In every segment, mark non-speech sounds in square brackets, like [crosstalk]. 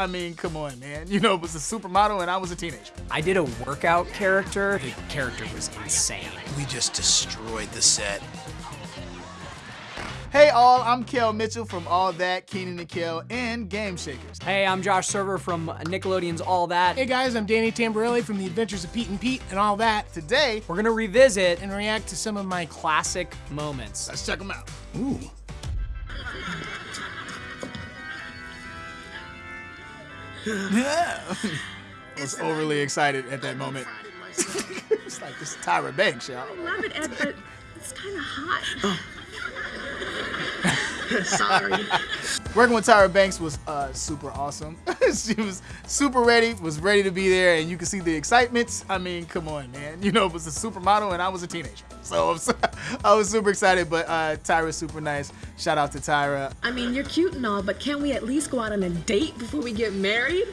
I mean, come on, man. You know, it was a supermodel and I was a teenager. I did a workout character. The character was insane. We just destroyed the set. Hey all, I'm Kel Mitchell from All That, Kenan and Kel, and Game Shakers. Hey, I'm Josh Server from Nickelodeon's All That. Hey guys, I'm Danny Tamborelli from The Adventures of Pete and Pete and all that. Today, We're gonna revisit And react to some of my classic moments. let's check them out. Ooh. [laughs] was overly excited at that moment. [laughs] it's like this is Tyra Banks, y'all. I love it, Ed, but it's kind of hot. [laughs] Sorry. Working with Tyra Banks was uh, super awesome. she was super ready, was ready to be there, and you can see the excitement. I mean, come on, man. [laughs] You know, it was a supermodel, and I was a teenager. So, [laughs] so I was super excited, but uh, Tyra's super nice. Shout out to Tyra. I mean, you're cute and all, but can't we at least go out on a date before we get married?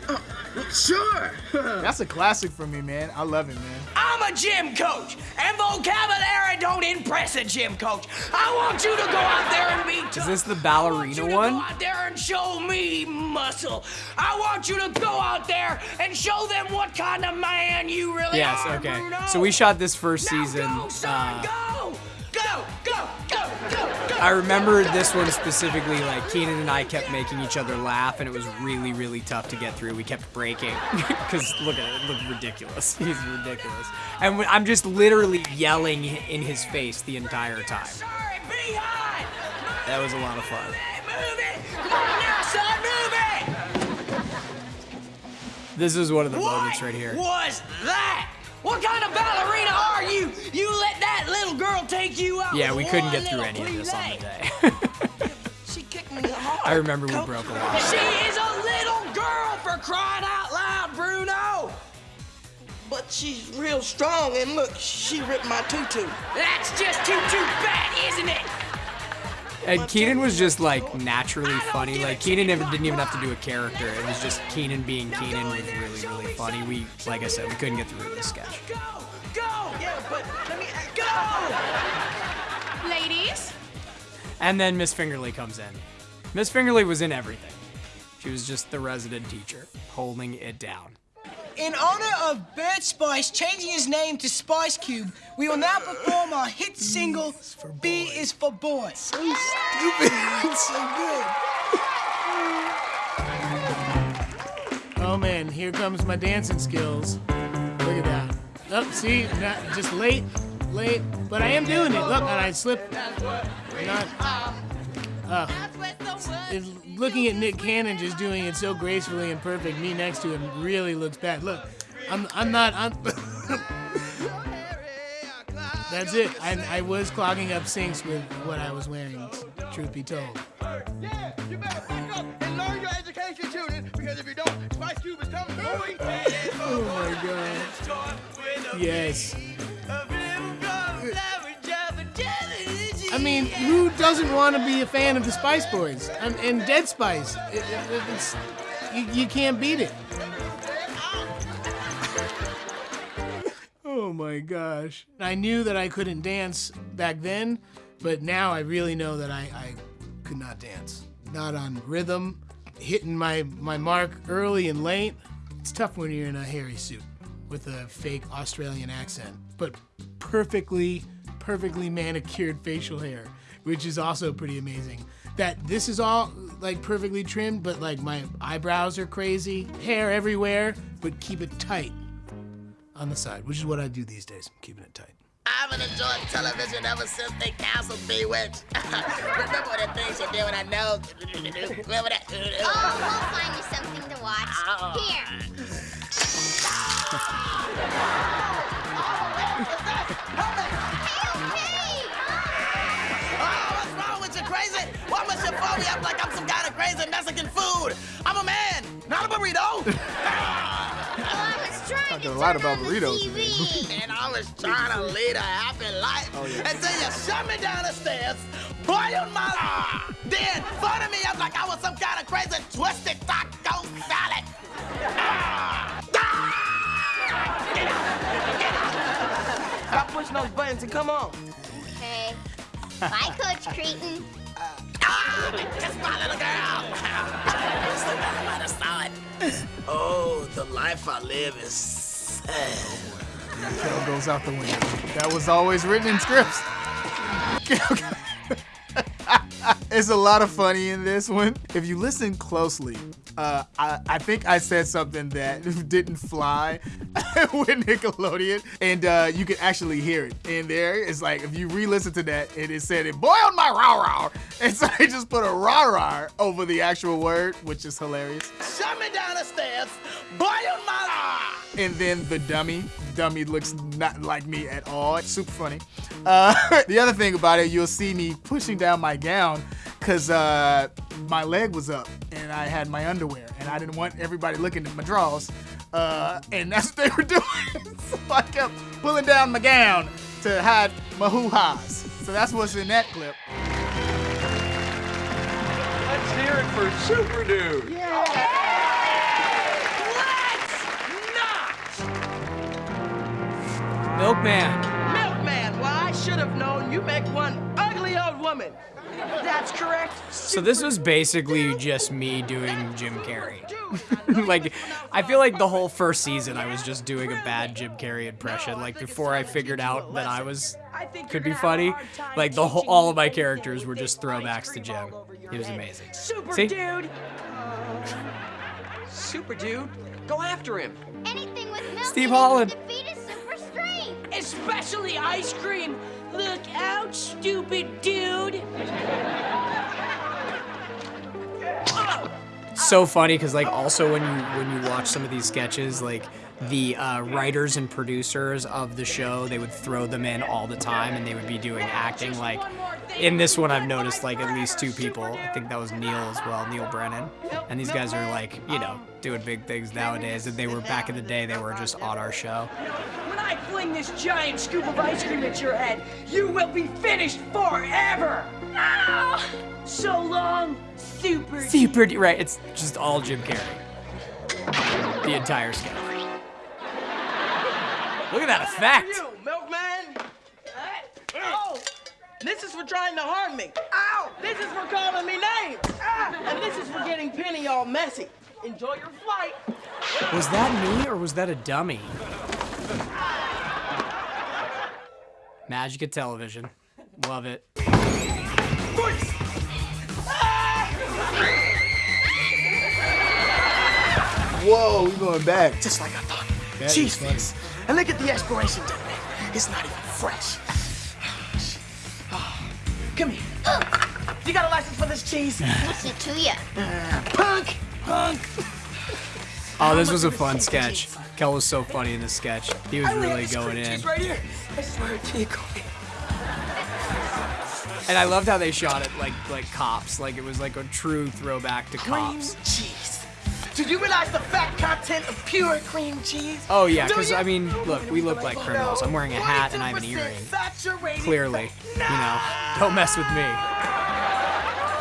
Sure. [laughs] That's a classic for me, man. I love it, man. A gym coach, and vocabulary don't impress a gym coach. I want you to go out there and be tough. Is this the I want ballerina you to one? Go out there and show me muscle. I want you to go out there and show them what kind of man you really Yes, are. okay. Bruno. So we shot this first Now season. Go, son, uh, I remember this one specifically, like Kenan and I kept making each other laugh, and it was really, really tough to get through. We kept breaking [laughs] because look at it, it looked ridiculous. [laughs] He's ridiculous, and I'm just literally yelling in his face the entire time. That was a lot of fun. Move it. Come on now, son, move. This is one of the moments right here. What was that? What kind of ballerina Yeah, we couldn't get through any of this on the day. [laughs] She kicked me [laughs] hard. I remember we broke a lot. She is a little girl for crying out loud, Bruno. But she's real strong, and look, she ripped my tutu. That's just too too bad, isn't it? And Kenan was just like naturally funny. Like Kenan never didn't even have to do a character. It was just Kenan being Kenan was really, really funny. We, like I said, we couldn't get through this sketch. Go, go, Yeah, but let me go. Ladies? And then Miss Fingerly comes in. Miss Fingerly was in everything. She was just the resident teacher, holding it down. In honor of Bert Spice changing his name to Spice Cube, we will now perform our hit single, B is for Boy. So stupid. It's so good. Oh man, here comes my dancing skills. Look at that. Oh, see, not just late, late, but I am doing it. Look, and I slipped. Not. Uh, looking at Nick Cannon just doing it so gracefully and perfect, me next to him really looks bad. Look, I'm, I'm not. I'm, [laughs] That's it. I, I was clogging up sinks with what I was wearing. Truth be told. Yeah, you better wake up and learn your education, children, because if you don't, Spice Cube is coming Yes. I mean, who doesn't want to be a fan of the Spice Boys and, and Dead Spice? It- it- you, you can't beat it. Oh my gosh. I knew that I couldn't dance back then, but now I really know that I, I could not dance. Not on rhythm, hitting my, my mark early and late. It's tough when you're in a hairy suit with a fake Australian accent, but perfectly, perfectly manicured facial hair, which is also pretty amazing. That this is all like perfectly trimmed, but like my eyebrows are crazy, hair everywhere, but keep it tight on the side, which is what I do these days. I'm keeping it tight. I've been enjoying television ever since they canceled Bewitched. [laughs] Remember the things you did when I know? [laughs] Remember that? Oh, we'll find you something to watch. Oh. Here. Why must you phone me up like I'm some kind of crazy Mexican food? I'm a man, not a burrito. Well, I was trying Talking to a lot about burritos TV. and I was trying to lead a happy life Oh, yeah. until you shut me down the stairs, boiled my then phoned me up like I was some kind of crazy twisted taco salad. Out! Pushing those buttons and come on. Okay. Bye, Coach Kreeton. Ah! Kiss my little girl. so glad I might have saw it. Oh, the life I live is sad. Kel goes out the window. That was always written in scripts. [laughs] [laughs] There's a lot of funny in this one. If you listen closely, uh, I, I think I said something that [laughs] didn't fly [laughs] with Nickelodeon, and uh, you can actually hear it in there. It's like if you re-listen to that, and it said it boiled my rah rah, and so I just put a rah rah over the actual word, which is hilarious. Shut me down the stairs, boil my. And then the dummy. Dummy looks not like me at all. It's super funny. Uh, [laughs] the other thing about it, you'll see me pushing down my gown because uh, my leg was up and I had my underwear and I didn't want everybody looking at my drawers. Uh, and that's what they were [laughs] doing. so I kept pulling down my gown to hide my hoo-has. So that's what's in that clip. Let's hear it for Super Dude. Milkman. Milkman, why I should have known you make one ugly old woman. That's correct. So this was basically just me doing Jim Carrey. [laughs] like, I feel like the whole first season I was just doing a bad Jim Carrey impression. Like before I figured out that I was could be funny. Like the whole, all of my characters were just throwbacks to Jim. It was amazing. Super See? dude. Super Dude, go after him. Anything with milk Steve Holland. To defeat is super strength. Especially ice cream. Look out, stupid dude. so funny because like also when you when you watch some of these sketches like the uh, writers and producers of the show they would throw them in all the time and they would be doing acting like in this one i've noticed like at least two people i think that was neal as well neal brennan and these guys are like you know doing big things nowadays and they were back in the day they were just on our show fling this giant scoop of ice cream at your head, you will be finished forever. No! So long, super. super D- right it's just all jim carrey the entire sketch look at that effect You, milkman. Oh, this is for trying to harm me. Ow! This is for calling me names. Ah, and this is for getting Penny all messy. Enjoy your flight. Was that me or was that a dummy? Magic of television. Love it. Whoa, we going back. Just like I thought. That is Cheese funny. fix. And look at the expiration date, man. It's not even fresh. Ah, Come here. You got a license for this cheese? [laughs] What's it to ya? Uh, punk! Punk! Oh, this was a fun sketch. Kel was so funny in this sketch. He was really going in. Cheese right here. I swear to you, Cody. And I loved how they shot it like like cops. Like it was like a true throwback to Cream cops. cheese. Do you realize the fat content of pure cream cheese? Oh yeah, because? I mean, look, we look like criminals. I'm wearing a hat and I have an earring. saturated Clearly, you know, don't mess with me.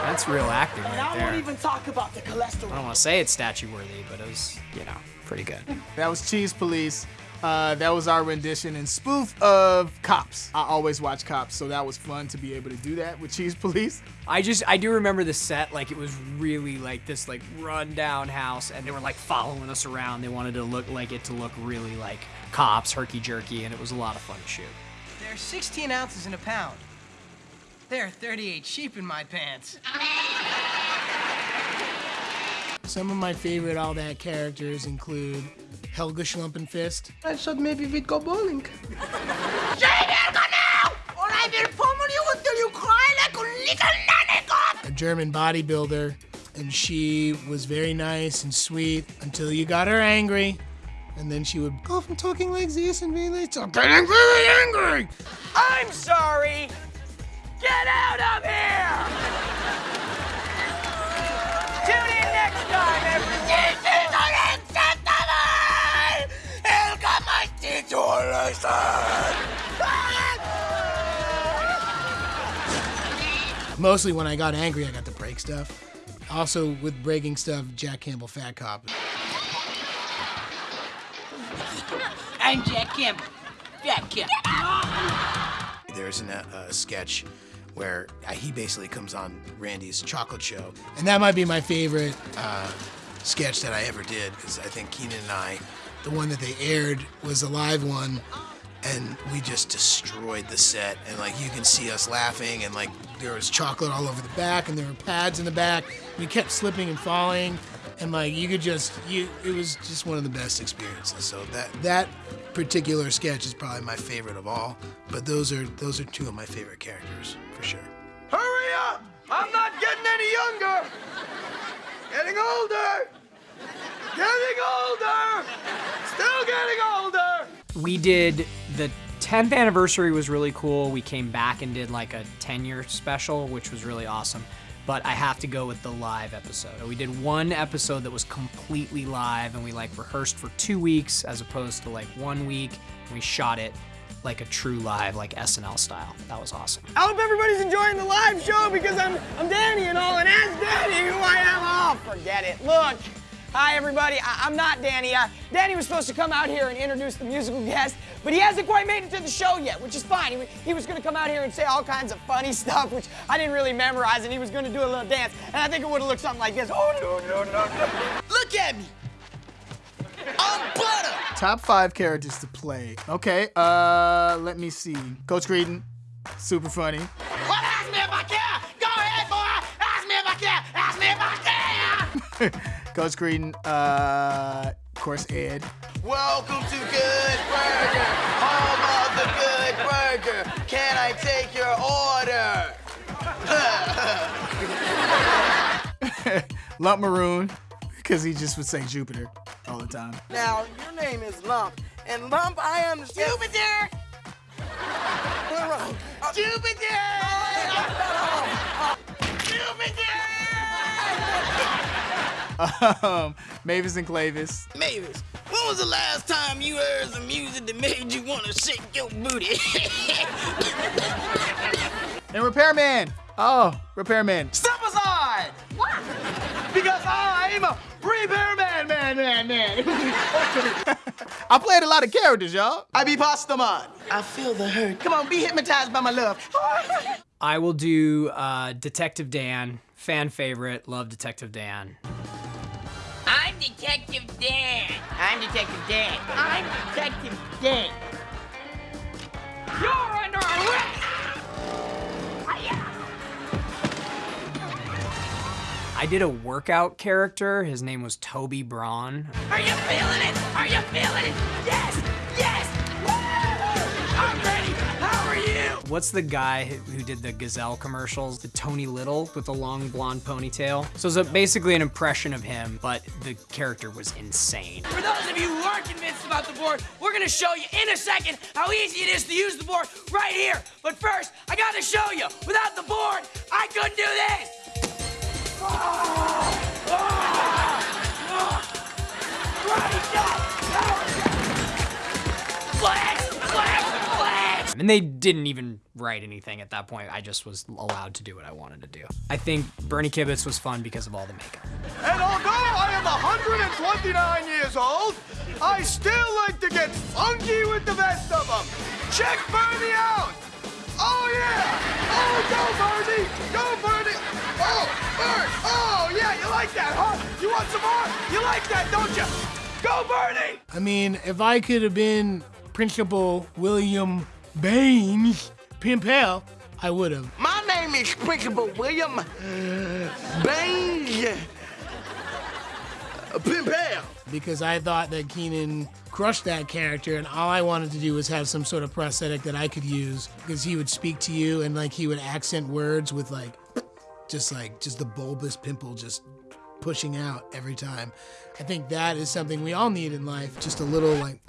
That's real acting And right I won't there. even talk about the cholesterol. I don't want to say it's statue worthy, but it was, you know, pretty good. That was Cheese Police. Uh, that was our rendition and spoof of Cops. I always watch Cops, so that was fun to be able to do that with Cheese Police. I just I do remember the set like it was really like this like rundown house and they were like following us around. They wanted to look like it to look really like cops, herky jerky, and it was a lot of fun to shoot. There are 16 ounces in a pound. There are 38 sheep in my pants. Some of my favorite All That characters include Helga Schlumpenfist, I thought maybe we'd go bowling. Or I will pummel you until you cry like a little nanny a German bodybuilder, and she was very nice and sweet until you got her angry. And then she would go from talking like this and being like, I'm getting very angry. I'm sorry. Get out of here. Teach you a lesson. Mostly when I got angry, I got to break stuff. Also, with breaking stuff, Jack Campbell Fat Cop. I'm Jack Campbell. Jack Campbell. There's a uh, sketch where uh, he basically comes on Randy's chocolate show. And that might be my favorite uh, sketch that I ever did because I think Kenan and I, the one that they aired was a live one, and we just destroyed the set. And like you can see us laughing, and like there was chocolate all over the back, and there were pads in the back. We kept slipping and falling, and like you could just you. It was just one of the best experiences. So that that particular sketch is probably my favorite of all. But those are those are two of my favorite characters for sure. Hurry up! I'm not getting any younger! Getting older! Getting older! Still getting older! We did the 10th anniversary was really cool. We came back and did like a 10 year special, which was really awesome. But I have to go with the live episode. We did one episode that was completely live and we like rehearsed for two weeks as opposed to like one week. And we shot it like a true live, like SNL style. That was awesome. I hope everybody's enjoying the live show because I'm I'm Danny and all, and ask Danny who I am. Oh, forget it. Look. Hi, everybody. I- I'm not Danny. Uh, Danny was supposed to come out here and introduce the musical guest, but he hasn't quite made it to the show yet, which is fine. He, he was going to come out here and say all kinds of funny [laughs] stuff, which I didn't really memorize, and he was going to do a little dance, and I think it would have looked something like this. Oh, no, no, no, no. Look at me. I'm butter. Top five characters to play. Okay, uh, let me see. Coach Kreeton, super funny. Well, ask me if I care. Go ahead, boy. Ask me if I care. Ask me if I care. [laughs] Coach Green, uh, of course, Ed. Welcome to Good Burger, home of the Good Burger. Can I take your order? [laughs] Lump Maroon, because he just would say Jupiter all the time. now, your name is Lump, and Lump, I understand. Jupiter! Jupiter! Um, Mavis and Clavis. Mavis, when was the last time you heard some music that made you want to shake your booty? [laughs] And Repairman. Oh, Repairman. Step aside! What? Because I'm a repairman, man, man, man. [laughs] I played a lot of characters, y'all. I be pasta man. I feel the hurt. Come on, be hypnotized by my love. I will do uh, Detective Dan, fan favorite, love Detective Dan. I'm Detective Dan. I'm Detective Dan. I'm Detective Dan. You're under arrest! I did a workout character. His name was Toby Braun. Are you feeling it? Are you feeling it? Yes! Yes! What's the guy who did the Gazelle commercials? The Tony Little with the long blonde ponytail. So it's basically an impression of him, but the character was insane. For those of you who aren't convinced about the board, we're gonna show you in a second how easy it is to use the board right here. But first, I gotta show you. Without the board, I couldn't do this. Flex! Flex! And they didn't even write anything at that point. I just was allowed to do what I wanted to do. I think Bernie Kibitz was fun because of all the makeup. And although I am 129 years old, I still like to get funky with the best of them. Check Bernie out. Oh, yeah. Oh, go, Bernie. Go, Bernie. Oh, Bert. Oh, yeah, you like that, huh? You want some more? You like that, don't you? Go, Bernie. I mean, if I could have been Principal William Baines Pimpel, I would have. My name is Principal William Baines uh, Pimpel. Because I thought that Kenan crushed that character, and all I wanted to do was have some sort of prosthetic that I could use. Because he would speak to you, and like he would accent words with like, just like just the bulbous pimple just pushing out every time. I think that is something we all need in life. Just a little like.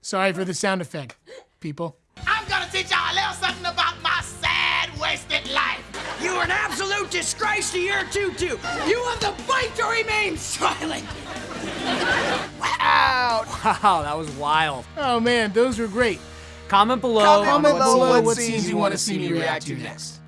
Sorry for the sound effect, people. I'm gonna teach y'all a little something about my sad, wasted life. You are an absolute disgrace to your tutu. You have the fight to remain silent. Wow, wow, that was wild. Oh man, those were great. Comment below. Comment on what below scene- what scenes you want to see me react to next.